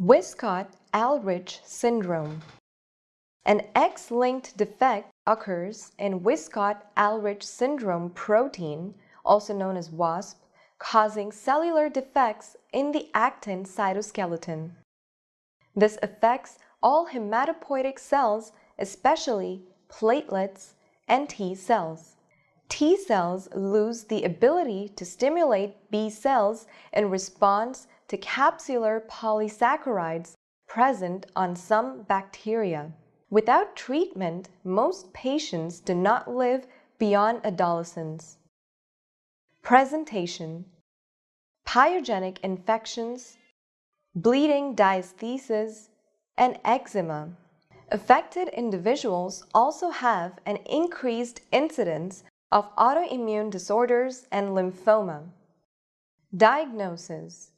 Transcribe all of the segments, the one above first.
Wiskott-Aldrich syndrome. An X-linked defect occurs in Wiskott-Aldrich syndrome protein, also known as WASP, causing cellular defects in the actin cytoskeleton. This affects all hematopoietic cells, especially platelets and T cells. T cells lose the ability to stimulate B cells in response to capsular polysaccharides present on some bacteria. Without treatment, most patients do not live beyond adolescence. Presentation Pyogenic infections, bleeding diathesis, and eczema. Affected individuals also have an increased incidence of autoimmune disorders and lymphoma. Diagnosis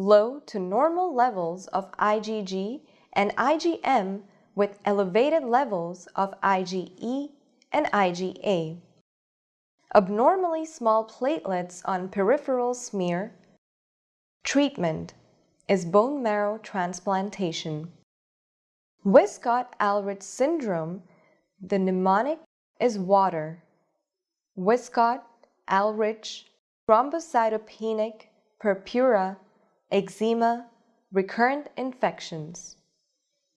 Low to normal levels of IgG and IgM with elevated levels of IgE and IgA. Abnormally small platelets on peripheral smear. Treatment is bone marrow transplantation. Wiskott-Aldrich syndrome, the mnemonic is water. Wiskott-Aldrich, thrombocytopenic, purpura, eczema, recurrent infections.